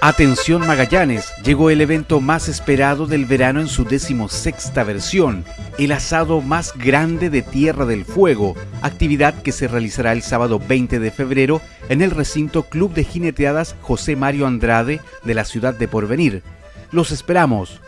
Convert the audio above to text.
Atención Magallanes, llegó el evento más esperado del verano en su decimosexta versión, el asado más grande de Tierra del Fuego, actividad que se realizará el sábado 20 de febrero en el recinto Club de Jineteadas José Mario Andrade de la ciudad de Porvenir. Los esperamos